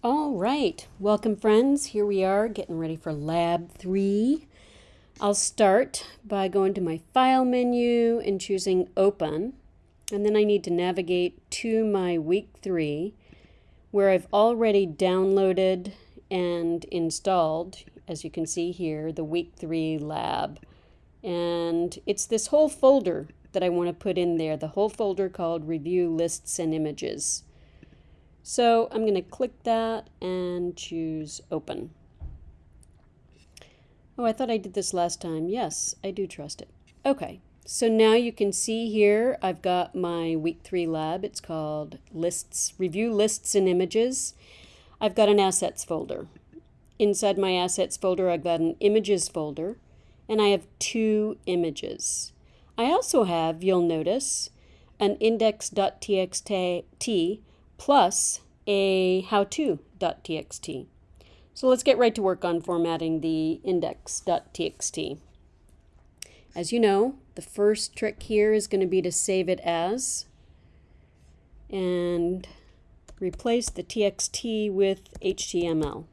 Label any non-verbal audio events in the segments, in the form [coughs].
All right, welcome friends. Here we are getting ready for lab three. I'll start by going to my file menu and choosing open. And then I need to navigate to my week three where I've already downloaded and installed, as you can see here, the week three lab. And it's this whole folder that I want to put in there, the whole folder called review lists and images. So I'm going to click that and choose open. Oh, I thought I did this last time. Yes, I do trust it. Okay, so now you can see here I've got my week three lab. It's called lists, review lists and images. I've got an assets folder. Inside my assets folder, I've got an images folder, and I have two images. I also have, you'll notice, an index.txt plus a how-to.txt. So let's get right to work on formatting the index.txt. As you know, the first trick here is going to be to save it as and replace the txt with HTML.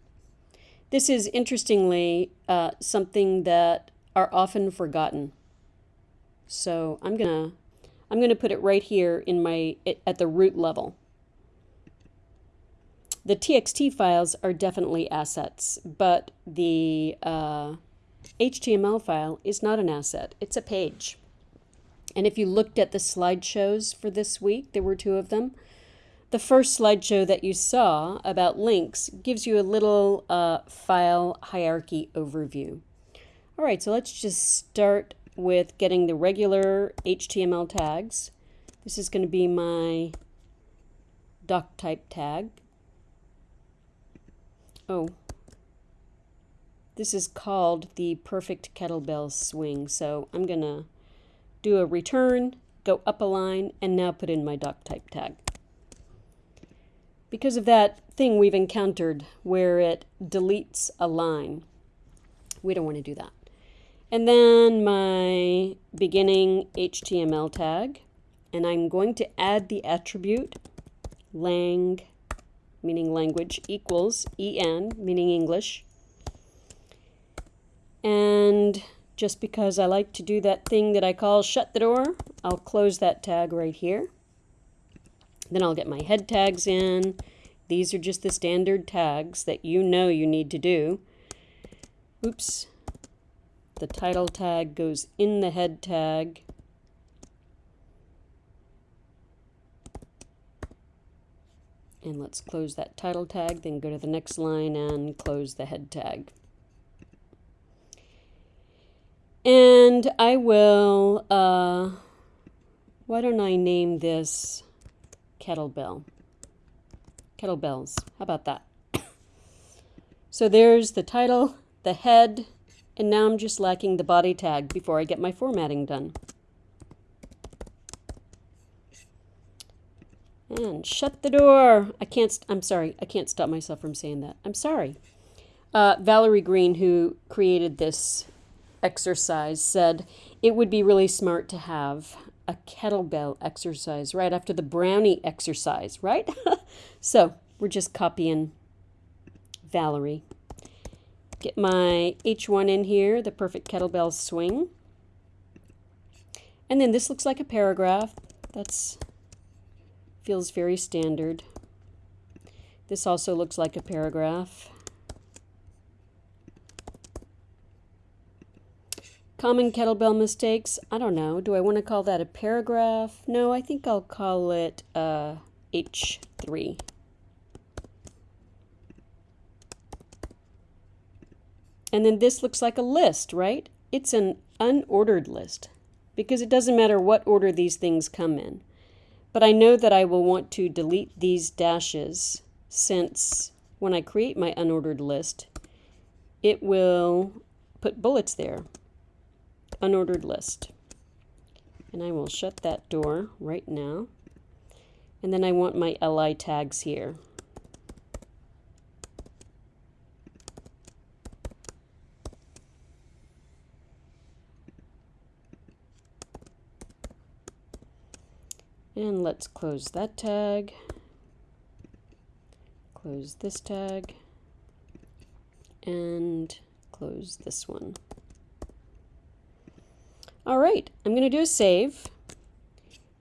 This is interestingly uh, something that are often forgotten. So I'm gonna I'm gonna put it right here in my at the root level. The TXT files are definitely assets, but the uh, HTML file is not an asset, it's a page. And if you looked at the slideshows for this week, there were two of them. The first slideshow that you saw about links gives you a little uh, file hierarchy overview. All right, so let's just start with getting the regular HTML tags. This is going to be my doc type tag. Oh, this is called the perfect kettlebell swing. So I'm going to do a return, go up a line, and now put in my doc type tag. Because of that thing we've encountered where it deletes a line, we don't want to do that. And then my beginning HTML tag, and I'm going to add the attribute lang meaning language, equals en, meaning English. And just because I like to do that thing that I call shut the door, I'll close that tag right here. Then I'll get my head tags in. These are just the standard tags that you know you need to do. Oops. The title tag goes in the head tag. And let's close that title tag, then go to the next line and close the head tag. And I will, uh, why don't I name this kettlebell? Kettlebells, how about that? [coughs] so there's the title, the head, and now I'm just lacking the body tag before I get my formatting done. And shut the door. I can't, I'm sorry, I can't stop myself from saying that. I'm sorry. Uh, Valerie Green, who created this exercise, said it would be really smart to have a kettlebell exercise right after the brownie exercise, right? [laughs] so we're just copying Valerie. Get my H1 in here, the perfect kettlebell swing. And then this looks like a paragraph. That's Feels very standard. This also looks like a paragraph. Common kettlebell mistakes. I don't know. Do I want to call that a paragraph? No, I think I'll call it uh, H3. And then this looks like a list, right? It's an unordered list because it doesn't matter what order these things come in. But I know that I will want to delete these dashes since when I create my unordered list, it will put bullets there. Unordered list. And I will shut that door right now. And then I want my li tags here. And let's close that tag. close this tag, and close this one. All right, I'm going to do a save.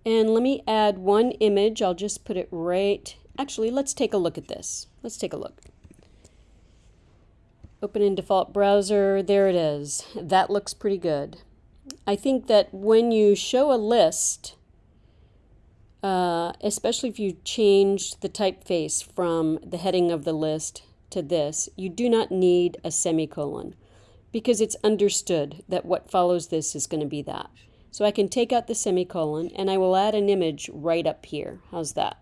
And let me add one image. I'll just put it right. Actually, let's take a look at this. Let's take a look. Open in default browser. There it is. That looks pretty good. I think that when you show a list, uh, especially if you change the typeface from the heading of the list to this, you do not need a semicolon because it's understood that what follows this is going to be that. So I can take out the semicolon and I will add an image right up here. How's that?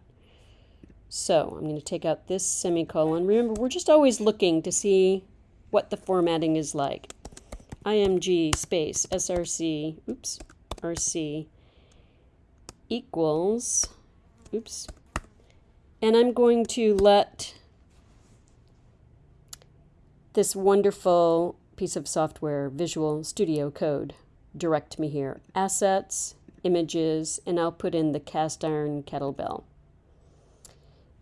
So I'm going to take out this semicolon. Remember, we're just always looking to see what the formatting is like. img space src, oops, rc equals, oops, and I'm going to let this wonderful piece of software, Visual Studio Code, direct me here. Assets, images, and I'll put in the cast iron kettlebell.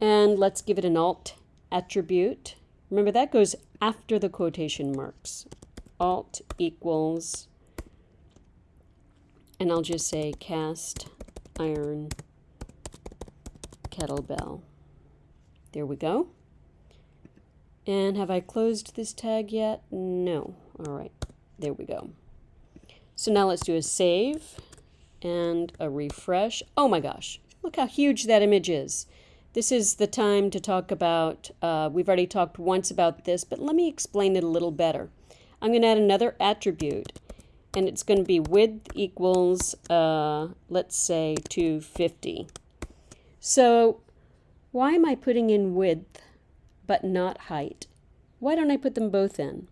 And let's give it an alt attribute. Remember that goes after the quotation marks. Alt equals, and I'll just say cast iron kettlebell. There we go. And have I closed this tag yet? No. All right, there we go. So now let's do a save and a refresh. Oh my gosh, look how huge that image is. This is the time to talk about, uh, we've already talked once about this, but let me explain it a little better. I'm going to add another attribute, and it's going to be width equals, uh, let's say, 250. So why am I putting in width but not height? Why don't I put them both in?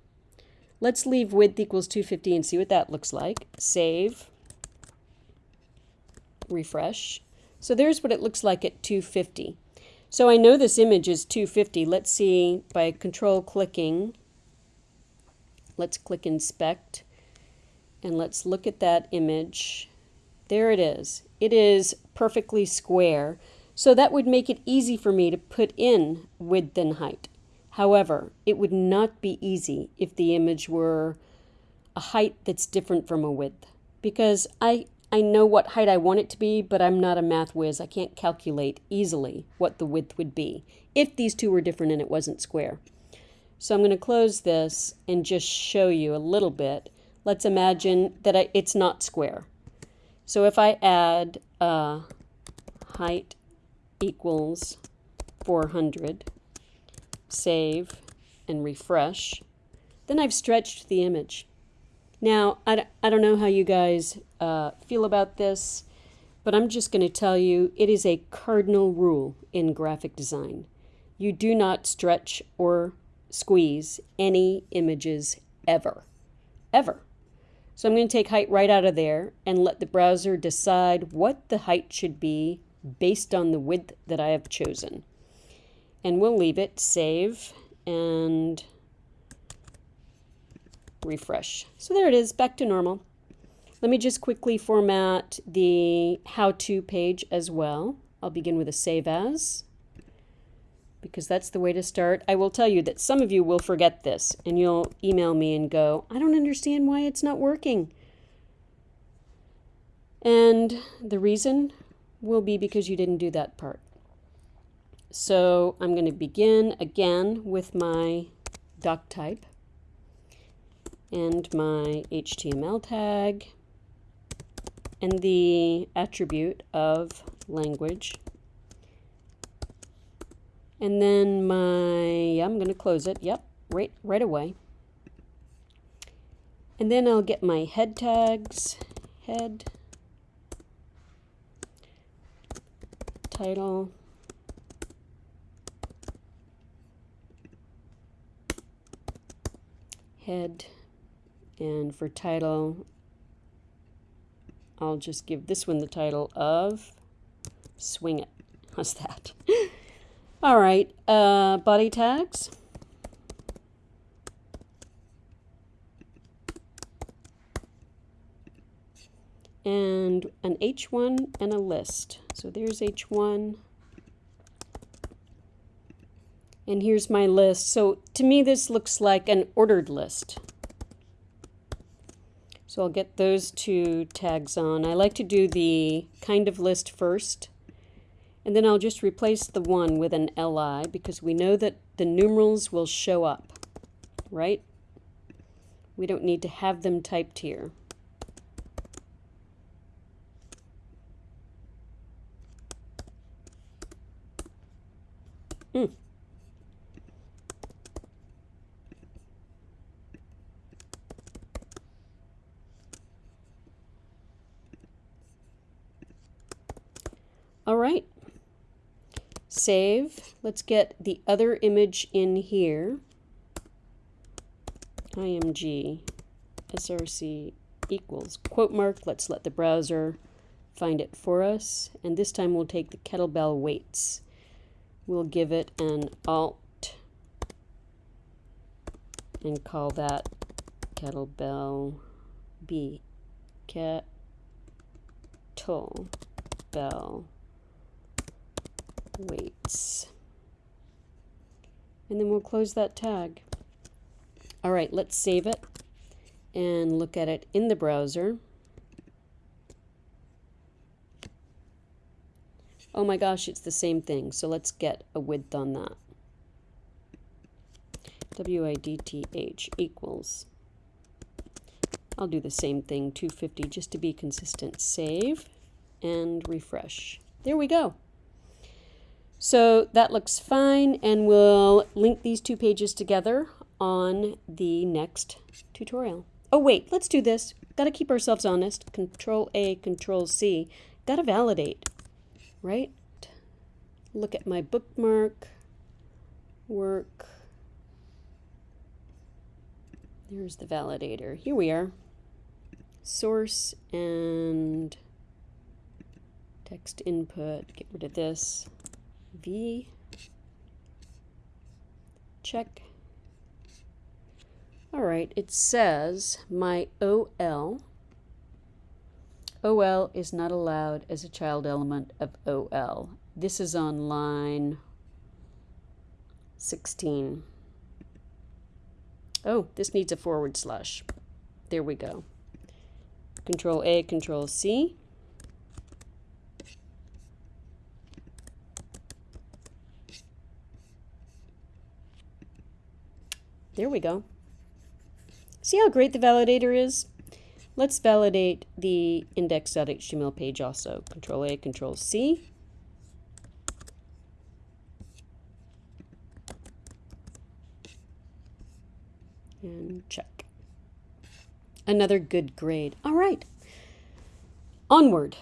Let's leave width equals 250 and see what that looks like. Save. Refresh. So there's what it looks like at 250. So I know this image is 250. Let's see by control clicking. Let's click inspect and let's look at that image. There it is. It is perfectly square. So that would make it easy for me to put in width and height. However, it would not be easy if the image were a height that's different from a width because I, I know what height I want it to be, but I'm not a math whiz. I can't calculate easily what the width would be if these two were different and it wasn't square. So I'm going to close this and just show you a little bit. Let's imagine that I, it's not square. So if I add uh, height equals 400, save, and refresh, then I've stretched the image. Now, I, I don't know how you guys uh, feel about this, but I'm just going to tell you it is a cardinal rule in graphic design. You do not stretch or squeeze any images ever. Ever. So I'm going to take height right out of there and let the browser decide what the height should be based on the width that I have chosen and we'll leave it, save, and refresh. So there it is, back to normal. Let me just quickly format the how-to page as well. I'll begin with a save as, because that's the way to start. I will tell you that some of you will forget this, and you'll email me and go, I don't understand why it's not working. And the reason will be because you didn't do that part. So I'm going to begin again with my doc type and my HTML tag and the attribute of language. And then my, I'm going to close it, yep, right, right away. And then I'll get my head tags, head, title, head and for title I'll just give this one the title of Swing It. [laughs] How's that? All right, uh, body tags. And an H1 and a list. So there's H1 And here's my list. So to me, this looks like an ordered list. So I'll get those two tags on. I like to do the kind of list first. And then I'll just replace the one with an LI because we know that the numerals will show up, right? We don't need to have them typed here. Hmm. All right. Save. Let's get the other image in here. img src equals quote mark. Let's let the browser find it for us. And this time we'll take the kettlebell weights. We'll give it an alt and call that kettlebell B. Kettlebell weights. And then we'll close that tag. All right, let's save it and look at it in the browser. Oh my gosh, it's the same thing. So let's get a width on that. WIDTH equals. I'll do the same thing, 250, just to be consistent. Save and refresh. There we go. So that looks fine and we'll link these two pages together on the next tutorial. Oh wait, let's do this. Got to keep ourselves honest. Control A, Control C. Got to validate, right? Look at my bookmark, work. There's the validator. Here we are. Source and text input. Get rid of this. V, check. All right, it says my OL. OL is not allowed as a child element of OL. This is on line 16. Oh, this needs a forward slash. There we go. Control A, Control C. There we go. See how great the validator is? Let's validate the index.html page also. Control A, Control C. And check. Another good grade. All right. Onward.